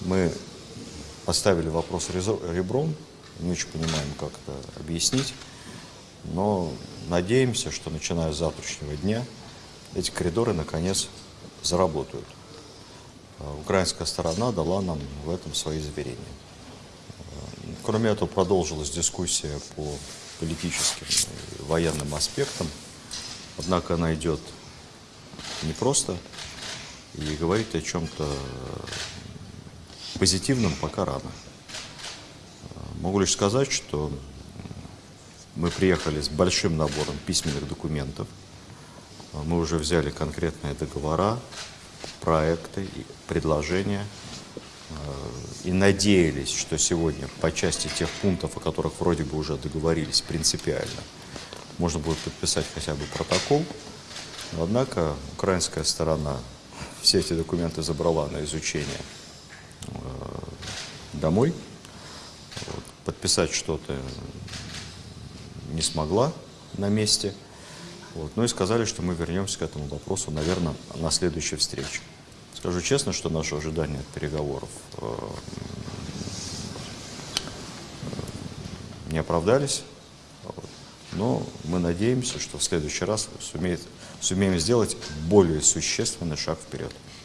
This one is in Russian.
Мы оставили вопрос ребром, не очень понимаем, как это объяснить, но надеемся, что начиная с завтрашнего дня эти коридоры наконец заработают. А Украинская сторона дала нам в этом свои заверения. Э, Кроме этого, продолжилась дискуссия по политическим и военным аспектам, однако она идет непросто и говорить о чем-то позитивном пока рано. Могу лишь сказать, что мы приехали с большим набором письменных документов. Мы уже взяли конкретные договора, проекты, предложения э, и надеялись, что сегодня по части тех пунктов, о которых вроде бы уже договорились принципиально, можно будет подписать хотя бы протокол. Однако украинская сторона все эти документы забрала на изучение домой. Вот. Подписать что-то не смогла на месте. Вот. Ну и сказали, что мы вернемся к этому вопросу, наверное, на следующей встрече. Скажу честно, что наши ожидания от переговоров э, не оправдались. Вот. Но мы надеемся, что в следующий раз сумеет, сумеем сделать более существенный шаг вперед.